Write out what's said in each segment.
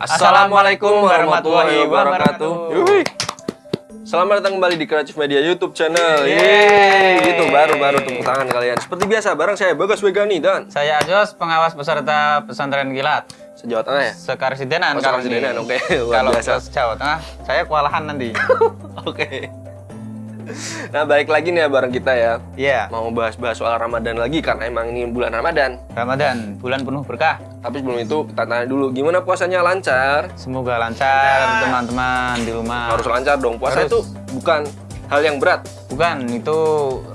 Assalamualaikum warahmatullahi wabarakatuh. Selamat datang kembali di Kreatif Media YouTube channel. Yeay. Gitu baru-baru tepuk tangan kalian. Seperti biasa, bareng saya Bagas Wegani dan Saya Ajos, pengawas peserta pesantren kilat. sejauh tengah ya. Sekarsidenan Oh, kalau Sekarsidenan, ini. oke. Luar Kalau biasa. Jawa Tengah, saya kewalahan nanti. Oke. Nah, balik lagi nih ya bareng kita ya. Iya, Mau bahas-bahas soal Ramadan lagi karena emang ini bulan Ramadan. Ramadan, bulan penuh berkah. Tapi sebelum itu kita tanya dulu gimana puasanya lancar? Semoga lancar teman-teman di rumah. Harus lancar dong. Puasa Harus. itu bukan hal yang berat. Bukan, itu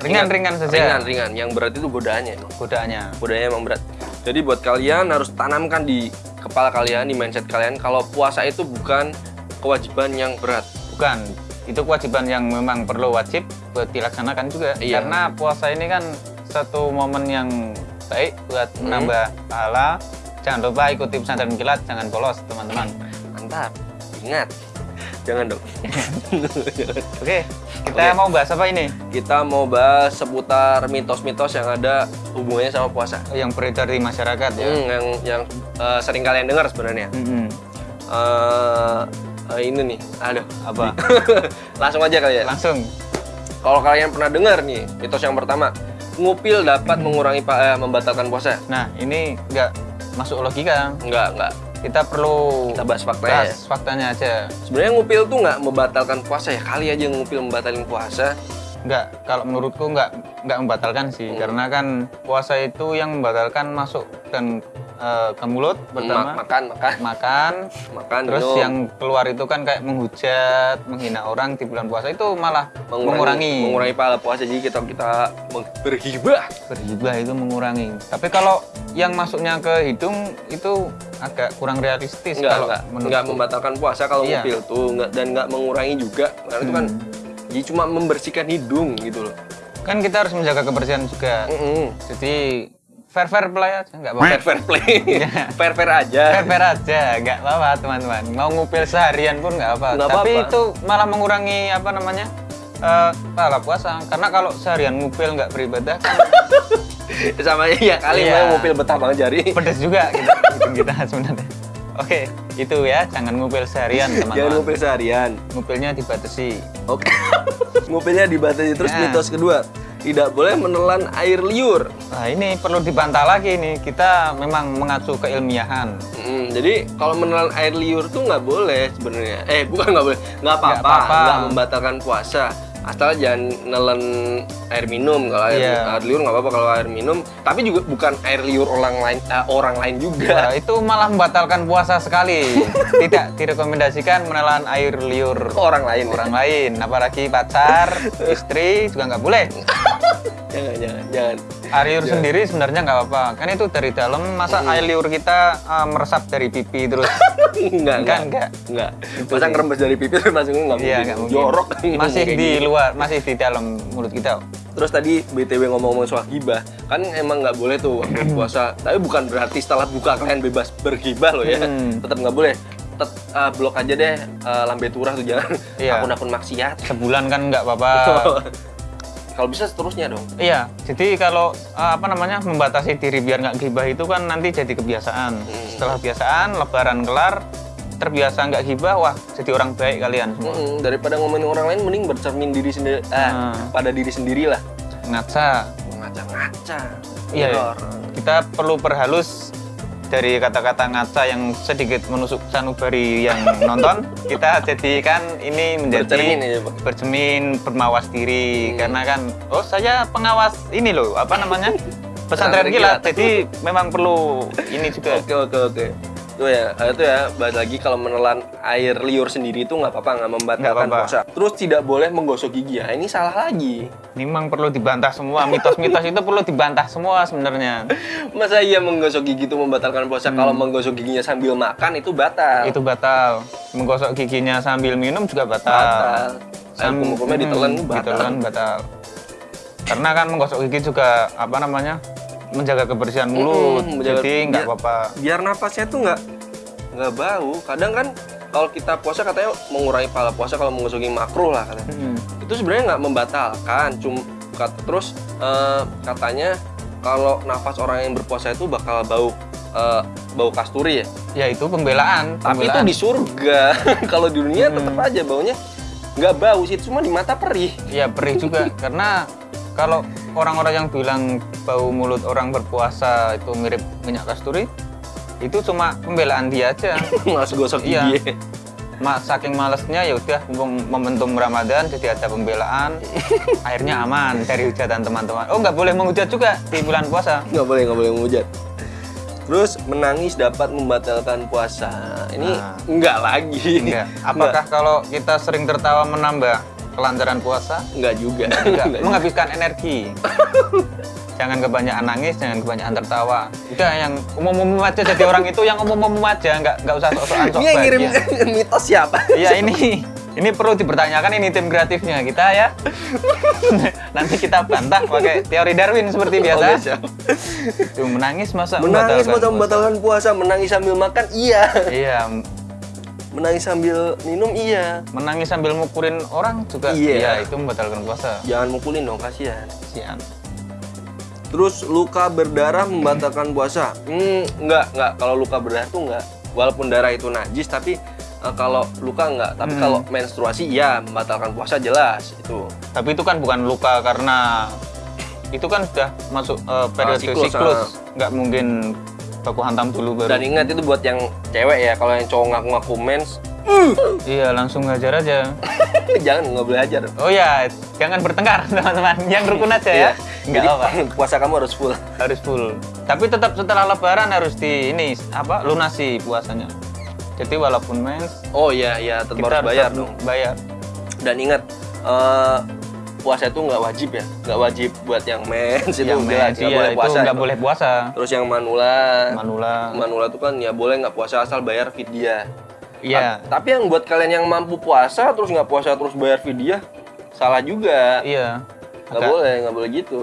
ringan-ringan saja Ringan-ringan. Yang berat itu godaannya. godaannya. Godaannya emang berat. Jadi buat kalian harus tanamkan di kepala kalian, di mindset kalian kalau puasa itu bukan kewajiban yang berat. Bukan, itu kewajiban yang memang perlu wajib buat dilaksanakan juga. Iya. Karena puasa ini kan satu momen yang baik buat Hmm. menambah pahala. Jangan lupa ikuti pesantren kilat, jangan bolos teman-teman. Mantap. Ingat. Jangan dong. Oke, kita Oke. mau bahas apa ini? Kita mau bahas seputar mitos-mitos yang ada hubungannya sama puasa. Yang beredar di masyarakat ya. Hmm, yang yang eh, sering kalian dengar sebenarnya. Mm-mm. Eh, eh, ini nih, aduh, Apa? langsung aja kali ya. Langsung. Kalau kalian pernah dengar nih, mitos yang pertama, ngupil dapat mengurangi eh, membatalkan puasa. Nah, ini nggak masuk logika. Enggak, enggak. Kita perlu Kita bahas faktanya bahas faktanya aja. Sebenarnya ngupil tuh nggak membatalkan puasa ya. Kali aja ngupil membatalkan puasa. Nggak, kalau menurutku nggak nggak membatalkan sih, Hmm. karena kan puasa itu yang membatalkan masuk dan eh, ke mulut Ma- pertama makan, makan, makan, makan, terus minum. yang keluar itu kan kayak menghujat, menghina orang di bulan puasa itu malah mengurangi. mengurangi pahala puasa. Jadi kita kita bergibah. Bergibah itu mengurangi. Tapi kalau yang masuknya ke hidung itu agak kurang realistis Enggak, kalau enggak, enggak membatalkan puasa kalau Iya. ngupil tuh enggak dan enggak mengurangi juga. Karena itu kan Hmm. jadi cuma membersihkan hidung gitu loh. Kan kita harus menjaga kebersihan juga. Mm-mm. Jadi fair fair play aja, nggak apa-apa. Fair fair play, fair fair aja. Fair fair aja, nggak apa-apa teman-teman. Mau ngupil seharian pun nggak apa. Nggak Tapi apa-apa. itu malah mengurangi apa namanya eh pahala puasa. Karena kalau seharian ngupil nggak beribadah kan Sama iya kali Iya. mau ngupil betah banget jari. pedes juga kita, hidung kita sebenarnya. Oke, itu ya, jangan ngupil seharian Jangan teman-teman. ngupil seharian. Ngupilnya dibatasi. Oke. Ngupilnya dibatasi terus Ya. mitos kedua. Tidak boleh menelan air liur. Nah ini perlu dibantah lagi nih. Kita memang mengacu keilmiahan. Mm, jadi kalau menelan air liur tuh nggak boleh sebenarnya. Eh bukan nggak boleh, nggak apa-apa, nggak membatalkan puasa. Asal jangan nelen air minum. Kalau air, Iya. air liur nggak apa-apa kalau air minum. Tapi juga bukan air liur orang lain, eh, orang lain juga. Wah, itu malah membatalkan puasa sekali. Tidak direkomendasikan menelan air liur Orang lain. orang lain, apalagi pacar, istri juga nggak boleh. Jangan, jangan, jangan. Air liur sendiri sebenarnya nggak apa-apa. Kan itu dari dalam, masa Hmm. air liur kita uh, meresap dari pipi terus? Enggak, Kan enggak. Enggak. Itu Masa ngerembes dari pipi terus masuknya nggak Iya, mungkin. nggak mungkin. Jorok. Masih di gitu. luar, masih di dalam mulut kita. Terus tadi BTW ngomong-ngomong soal gibah, kan emang nggak boleh tuh waktu puasa. Tapi bukan berarti setelah buka kalian bebas bergibah loh ya. Hmm. Tetap nggak boleh. Tetap uh, blok aja deh uh, lambe turah tuh jangan Iya. akun-akun maksiat. Sebulan kan nggak apa-apa. Kalau bisa seterusnya dong. Iya, jadi kalau uh, apa namanya membatasi diri biar nggak gibah itu kan nanti jadi kebiasaan. Hmm. Setelah kebiasaan, lebaran kelar, terbiasa nggak gibah, wah jadi orang baik kalian semua. Mm-mm, daripada ngomongin orang lain, mending bercermin diri sendiri, ah, Hmm. pada diri sendiri lah. Ngaca. Ngaca-ngaca. Iya, Error. kita perlu perhalus dari kata-kata ngaca yang sedikit menusuk sanubari yang nonton. Kita jadikan ini menjadi Bercermin Pak. bercermin, bermawas diri. Hmm. Karena kan, oh saya pengawas ini loh, apa namanya? Pesantren kilat. Jadi memang perlu ini juga. Oke oke oke. Itu ya, eh, itu ya. Balik lagi kalau menelan air liur sendiri itu nggak apa-apa, nggak membatalkan puasa. Terus tidak boleh menggosok gigi. Ya, ini salah lagi. Ini memang perlu dibantah semua. Mitos-mitos itu perlu dibantah semua sebenarnya. Masa iya menggosok gigi itu membatalkan puasa? Kalau menggosok giginya sambil makan itu batal. Hmm. Itu batal. Menggosok giginya sambil minum juga batal. batal. Air Sam- kumur-kumurnya hmm, ditelan batal. ditelan batal. Karena kan menggosok gigi juga apa namanya? Menjaga kebersihan mulut. Menjaga- jadi nggak apa-apa. Biar napasnya tuh nggak nggak bau. Kadang kan kalau kita puasa katanya mengurangi pahala puasa kalau menggosok gigi makruh lah katanya. Hmm. itu sebenarnya nggak membatalkan cuma terus eh, katanya kalau nafas orang yang berpuasa itu bakal bau eh, bau kasturi ya Ya itu pembelaan. Tapi itu pembelaan. di surga. Kalau di dunia Hmm. tetap aja baunya nggak bau sih, cuma di mata perih. Ya perih juga karena kalau orang-orang yang bilang bau mulut orang berpuasa itu mirip minyak kasturi, itu cuma pembelaan dia aja. Mas gosok Iya. gigi. Ma, saking malesnya ya udah momentum Ramadan jadi ada pembelaan. akhirnya aman dari hujatan teman-teman. Oh nggak boleh menghujat juga di bulan puasa. nggak boleh nggak boleh menghujat. Terus menangis dapat membatalkan puasa. Ini Nah. enggak lagi. Enggak. Apakah kalau kita sering tertawa menambah kelancaran puasa? Enggak juga. Enggak. Enggak juga. Menghabiskan energi. jangan kebanyakan nangis, jangan kebanyakan tertawa. Udah yang umum-umum aja jadi orang itu yang umum-umum aja, nggak nggak usah sok-sokan sok Ini yang ngirim bahagia. mitos siapa? Iya ini ini perlu dipertanyakan ini tim kreatifnya kita ya. Nanti kita bantah pakai teori Darwin seperti biasa. Oke, siap. Tuh, menangis masa Menangis membatalkan puasa? puasa, menangis sambil makan iya. Iya, Menangis sambil minum iya. menangis sambil mukulin orang juga Iya. iya itu membatalkan puasa. Jangan mukulin dong, kasihan. Sian. Terus luka berdarah membatalkan puasa. Hmm, enggak, enggak. Kalau luka berdarah tuh enggak. Walaupun darah itu najis tapi eh, kalau luka enggak. Tapi Hmm. kalau menstruasi iya membatalkan puasa jelas itu. Tapi itu kan bukan luka karena itu kan sudah masuk eh, periode siklus, siklus, ah. nggak mungkin baku hantam dulu baru. Dan ingat itu buat yang cewek ya. Kalau yang cowok ngaku-ngaku mens, Iya, langsung ngajar aja. jangan nggak boleh ajar. Oh ya, jangan bertengkar teman-teman. Yang rukun aja ya. Nggak Jadi apa. puasa kamu harus full. Harus full. Tapi tetap setelah lebaran harus di ini apa? lunasi puasanya. Jadi walaupun mens Oh iya iya tetap kita harus bayar dong. Bayar. Dan ingat eh, puasa itu nggak wajib ya, nggak wajib buat yang mens itu yang mens nggak iya, boleh itu puasa. nggak boleh puasa. Terus yang manula, Manula. manula itu kan ya boleh nggak puasa asal bayar fidyah. Iya. Ta- Tapi yang buat kalian yang mampu puasa terus nggak puasa terus bayar fidyah salah juga. Iya. Nggak boleh, nggak boleh gitu.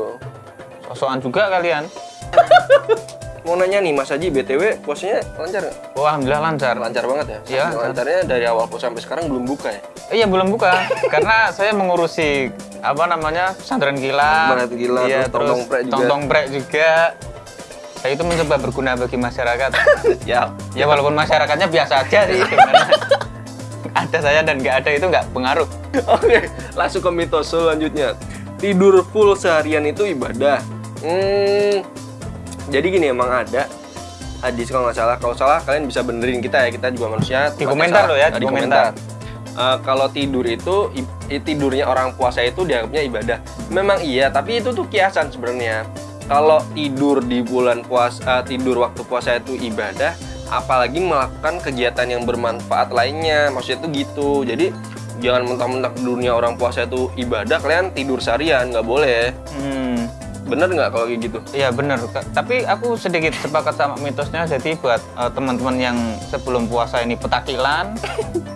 sosokan juga kalian. Mau nanya nih Mas Haji, BTW puasanya lancar nggak? Oh, alhamdulillah lancar. Lancar banget ya? Iya. Lancarnya dari awal puasa sampai sekarang belum buka ya? Iya belum buka karena saya mengurusi apa namanya pesantren kilat. Pesantren kilat, iya, terus tong-tong prek juga. tong-tong prek juga. Saya itu mencoba berguna bagi masyarakat. ya. ya walaupun masyarakatnya biasa aja sih sebenarnya. ada saya dan nggak ada itu nggak pengaruh. Oke, langsung ke mitos selanjutnya. Tidur full seharian itu ibadah. Hmm, jadi gini emang ada hadis kalau nggak salah. Kalau salah kalian bisa benerin kita ya. Kita juga manusia. Di komentar loh ya, Nah, di komentar. Eh, kalau tidur itu tidurnya orang puasa itu dianggapnya ibadah. Memang iya, tapi itu tuh kiasan sebenarnya. Kalau tidur di bulan puasa, eh, tidur waktu puasa itu ibadah, apalagi melakukan kegiatan yang bermanfaat lainnya. Maksudnya itu gitu. Jadi jangan mentang-mentang dunia orang puasa itu ibadah, kalian tidur seharian nggak boleh. Hmm, Bener nggak kalau kayak gitu? Iya bener. Tapi aku sedikit sepakat sama mitosnya. Jadi buat eh, teman-teman yang sebelum puasa ini petakilan,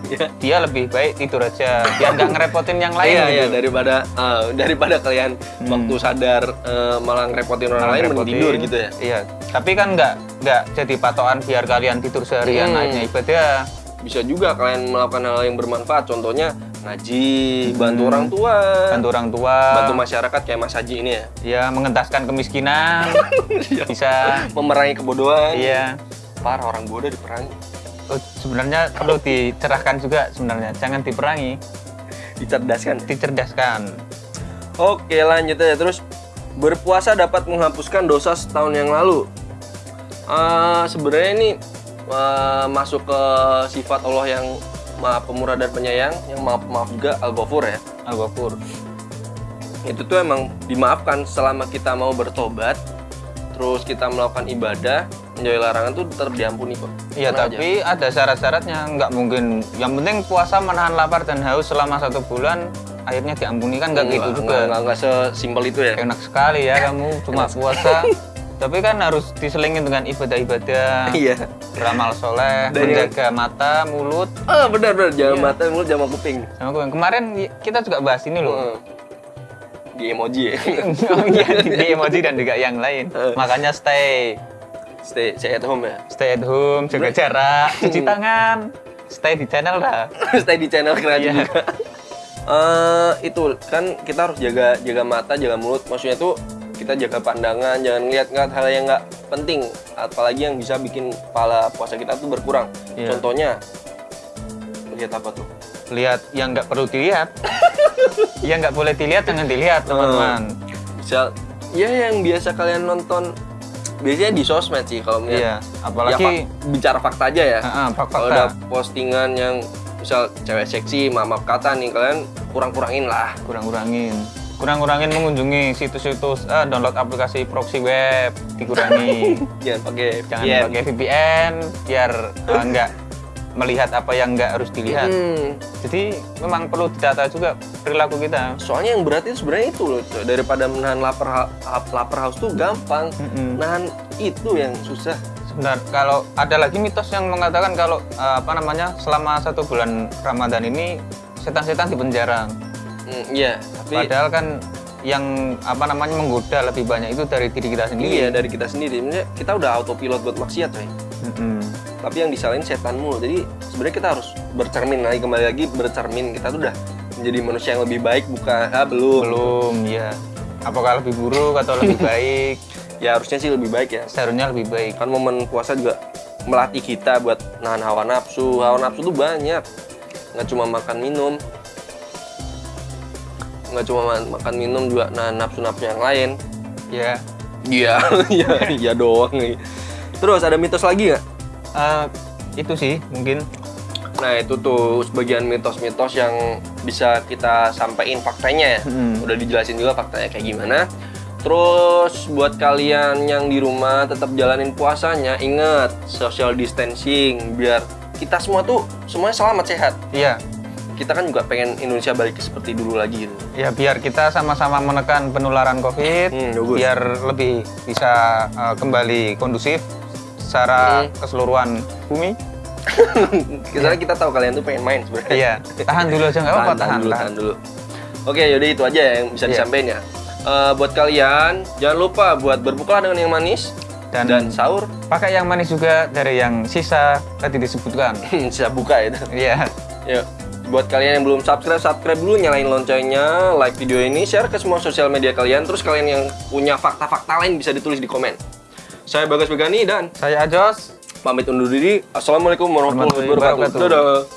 Iya. dia lebih baik tidur aja biar nggak ngerepotin yang lain Iya, gitu. iya daripada eh, daripada kalian waktu sadar eh, malah ngerepotin orang Malah lain mending tidur gitu ya. Iya. Tapi kan nggak nggak jadi patokan biar kalian tidur seharian Hmm. akhirnya ibadah. bisa juga kalian melakukan hal yang bermanfaat contohnya ngaji bantu orang tua Hmm. Bantu orang tua. bantu masyarakat kayak Mas Haji ini ya Ya mengentaskan kemiskinan. bisa. memerangi kebodohan Iya. parah orang bodoh diperangi Oh, sebenarnya perlu dicerahkan juga sebenarnya. Jangan diperangi, dicerdaskan dicerdaskan. oke lanjut aja terus berpuasa dapat menghapuskan dosa setahun yang lalu Eh, sebenarnya ini eh, masuk ke sifat Allah yang maha pemurah dan penyayang yang maaf maaf juga al ghafur ya Al-Ghafur. itu tuh emang dimaafkan selama kita mau bertobat terus kita melakukan ibadah menjauhi larangan tuh tetap diampuni kok Iya, Tenang aja. tapi ada syarat-syaratnya. Nggak mungkin. Yang penting puasa menahan lapar dan haus selama satu bulan, akhirnya diampuni kan nggak gitu Nggak- juga. nggak, nggak sesimpel itu ya Enak sekali ya kamu cuma puasa. tapi kan harus diselingin dengan ibadah-ibadah, iya beramal soleh, Dan yang- menjaga mata, mulut. ah benar benar jangan Iya. mata mulut jangan kuping Sama gue. Kemarin kita juga bahas ini loh. Heeh. di emoji ya oh iya, di, emoji dan juga yang lain. Eh. Makanya stay, stay stay at home ya stay at home, jaga jarak, cuci tangan, stay di channel dah. stay di channel keren Iya. juga Eh, itu kan kita harus jaga jaga mata jaga mulut maksudnya tuh kita jaga pandangan jangan lihat-lihat hal yang nggak penting. Apalagi yang bisa bikin pahala puasa kita tuh berkurang. Iya. contohnya lihat apa tuh? Lihat yang nggak perlu dilihat. Yang nggak boleh dilihat jangan dilihat teman-teman. Misal ya yang biasa kalian nonton biasanya di sosmed sih kalau iya melihat apalagi ya, fak- bicara fakta aja ya. Ah, ah, fak- kalau fakta ada postingan yang misal cewek seksi maaf kata nih kalian kurang kurangin lah. Kurang-kurangin kurang-kurangin mengunjungi situs-situs ah, download aplikasi proxy web dikurangi. Jangan pakai jangan VPN. pakai VPN biar ah, nggak melihat apa yang nggak harus dilihat. Hmm, jadi memang perlu ditata juga perilaku kita. Soalnya yang berat itu sebenarnya itu loh daripada menahan lapar lapar haus tuh gampang. Mm-mm. nahan itu yang susah. Sebentar, kalau ada lagi mitos yang mengatakan kalau eh, apa namanya selama satu bulan Ramadan ini setan-setan di penjara. Hmm, iya tapi Padahal kan yang apa namanya menggoda lebih banyak itu dari diri kita sendiri. iya dari kita sendiri Maksudnya kita udah autopilot buat maksiat coy Mm-mm. tapi yang disalahin setan mulu jadi sebenarnya kita harus bercermin lagi kembali lagi bercermin kita tuh udah menjadi manusia yang lebih baik bukan ah belum Belum, ya. Apakah lebih buruk atau lebih baik? ya harusnya sih lebih baik ya Seharusnya lebih baik. kan momen puasa juga melatih kita buat nahan hawa nafsu hawa nafsu tuh banyak nggak cuma makan minum nggak cuma ma- makan minum juga nahan nafsu nafsu yang lain Ya. iya iya iya doang nih terus ada mitos lagi nggak Eh, itu sih mungkin. nah itu tuh sebagian mitos-mitos yang bisa kita sampaikan faktanya ya Mm. udah dijelasin juga faktanya kayak gimana Terus buat kalian yang di rumah tetap jalanin puasanya, ingat social distancing biar kita semua tuh semuanya selamat sehat. Iya. Kita kan juga pengen Indonesia balik seperti dulu lagi gitu. Ya biar kita sama-sama menekan penularan COVID, Hmm, bagus. biar lebih bisa eh, kembali kondusif secara Hmm. keseluruhan bumi. Karena kita tahu kalian tuh pengen main sebenarnya. Iya, tahan dulu aja nggak apa-apa, tahan, dulu, tahan. tahan dulu. Oke, yaudah itu aja yang bisa Iya. disampaikan ya. Eh, buat kalian jangan lupa buat berbuka dengan yang manis Dan, dan sahur pakai yang manis juga dari yang sisa tadi disebutkan. bisa buka itu. Iya, Yuk, buat kalian yang belum subscribe, subscribe dulu, nyalain loncengnya, like video ini, share ke semua sosial media kalian. Terus kalian yang punya fakta-fakta lain bisa ditulis di komen. Saya Bagas Begani dan saya Ajos. pamit undur diri. Assalamualaikum warahmatullahi wabarakatuh. Dadah.